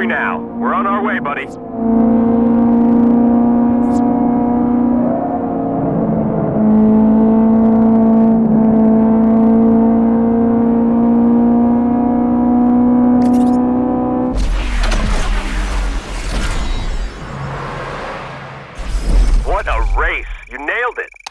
Now. We're on our way, buddy. What a race! You nailed it!